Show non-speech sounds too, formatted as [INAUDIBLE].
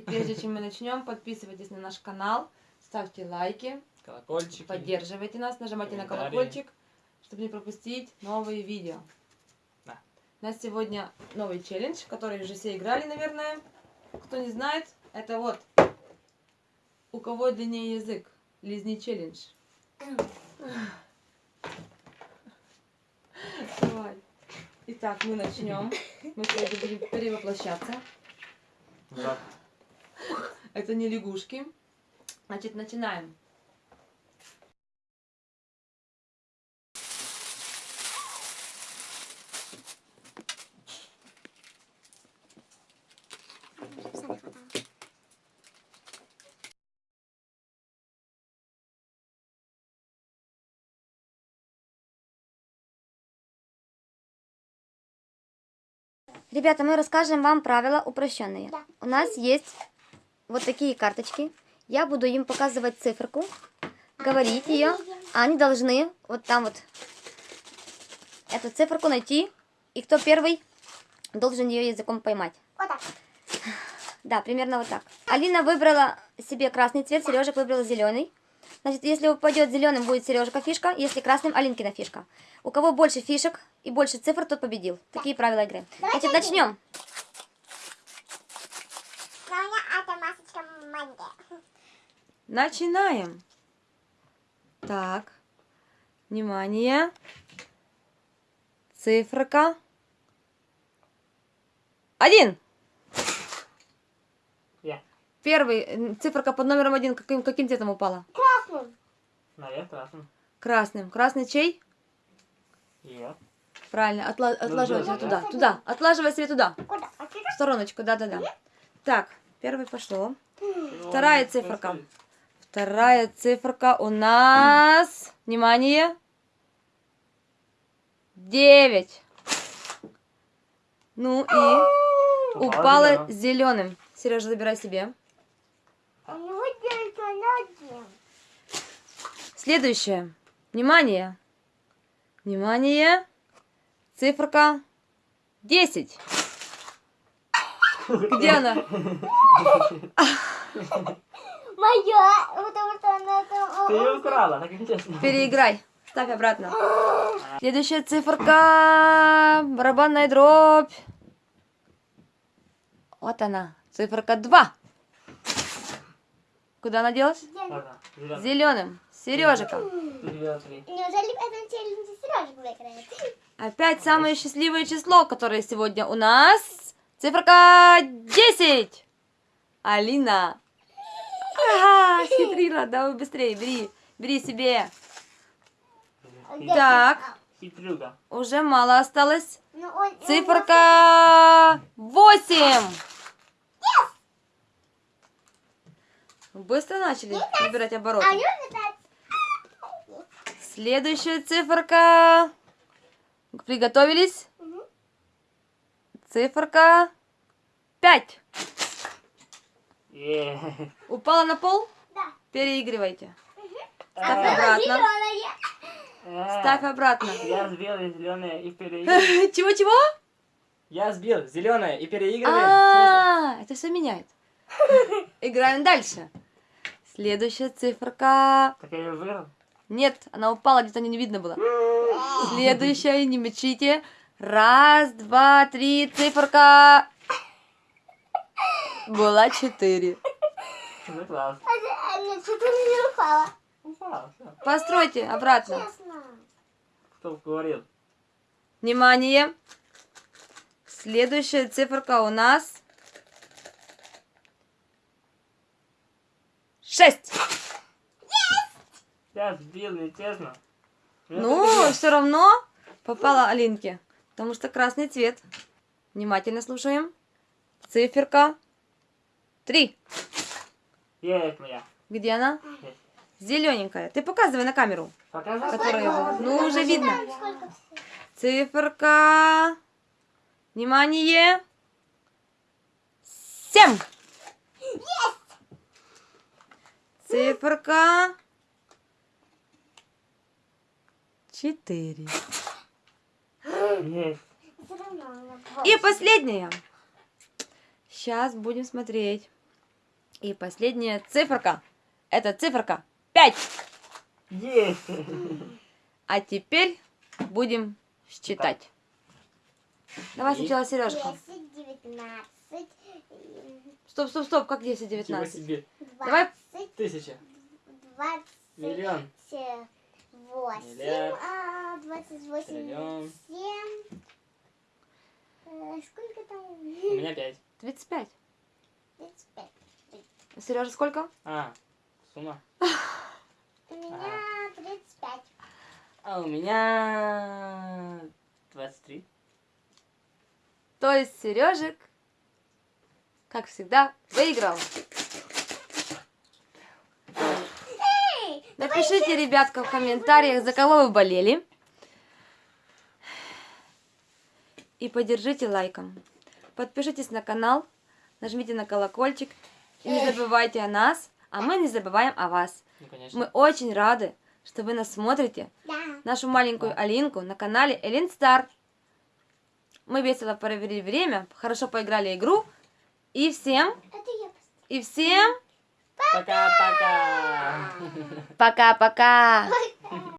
чем мы начнем, подписывайтесь на наш канал, ставьте лайки, Колокольчики. поддерживайте нас, нажимайте на колокольчик, чтобы не пропустить новые видео. Да. У нас сегодня новый челлендж, который уже все играли, наверное. Кто не знает, это вот у кого длиннее язык. Лизни челлендж. Давай. Итак, мы начнем. Мы сегодня будем перевоплощаться. Да. Это не лягушки. Значит, начинаем. Ребята, мы расскажем вам правила упрощенные. Да. У нас есть вот такие карточки. Я буду им показывать циферку, говорить ее. Они должны вот там вот эту циферку найти. И кто первый должен ее языком поймать. Вот так. Да, примерно вот так. Алина выбрала себе красный цвет, Сережек выбрал зеленый. Значит, если упадет зеленым, будет Сережка фишка, если красным, Алинкина фишка. У кого больше фишек и больше цифр, тот победил. Такие правила игры. Значит, начнем. Начинаем. Так. Внимание. Циферка. Один. Я. Первый. Циферка под номером один. Каким, каким цветом упала? Красным. Наверх красным. Красным. Красный чей? Ее. Правильно. Отла- отлаживай себе да. туда. Туда. Отлаживай себе туда. Куда? В стороночку. Да-да-да. Так. Первый пошло. Вторая циферка. Вторая циферка у нас... Внимание. Девять. Ну и упала зеленым. Сережа, забирай себе. Один. Следующее. Внимание. Внимание. Циферка 10. [LAUGHS] Где она? [LAUGHS] Моя, потому что она там... Ты ее украла, так интересно. Переиграй. Ставь обратно. Следующая циферка. Барабанная дробь. Вот она. Циферка 2. Куда она делась? Ладно, зеленый. Зеленым. Сережика. Опять самое счастливое число, которое сегодня у нас. Циферка 10. Алина. Ага, [LAUGHS] хитрила. Давай быстрее, бери. Бери себе. Так, Хитрюга. уже мало осталось. Ну, он- Циферка 8. Быстро начали набирать обороты. А. Следующая циферка. Приготовились? Циферка 5. Е. Упала на пол? Да. Переигрывайте. А, Ставь Она обратно. э, Ставь обратно. Я сбил зеленое и переигрываю. [LAUGHS] Чего-чего? Я сбил зеленое и переигрываю. А, это все меняет. [LAUGHS] Играем дальше. Следующая циферка. Так я ее выиграл. Нет, она упала, где-то не видно было. Следующая, не мечите. Раз, два, три, циферка. Была четыре. Ну класс. А, Нет, что-то не упало. Упал, всё. Постройте обратно. Честно. Кто говорил? Внимание. Следующая циферка у нас. Шесть. Я сбил, нечестно. Ну, так и все равно попала Алинке. Потому что красный цвет. Внимательно слушаем. Циферка. Три. Есть моя. Где она? Есть. Зелененькая. Ты показывай на камеру. Показывай. Которая его. Ну, уже видно. Циферка. Внимание. Семь. Циферка. Четыре. Есть. И последняя. Сейчас будем смотреть. И последняя циферка. Это циферка 5. Есть! А теперь будем считать. Давай сначала Сережка. 10, 19, Стоп, стоп, стоп, как 10, Ничего 19? себе. 20, Давай. Тысяча. 20, Миллион. 8, Миллиард. а, 28, Триллион. 7. Э, Сколько там? У меня пять. 35. 35. Сережа, сколько? А, сумма. [LAUGHS] У меня 35. А у меня 23. То есть Сережек, как всегда, выиграл. Напишите, ребятка, в комментариях, за кого вы болели. И поддержите лайком. Подпишитесь на канал, нажмите на колокольчик. И не забывайте о нас, а мы не забываем о вас. Ну, конечно. Мы очень рады, что вы нас смотрите, Да. нашу маленькую Алинку на канале Элин Стар. Мы весело провели время, хорошо поиграли игру. И всем, и всем Пока-пока. пока-пока.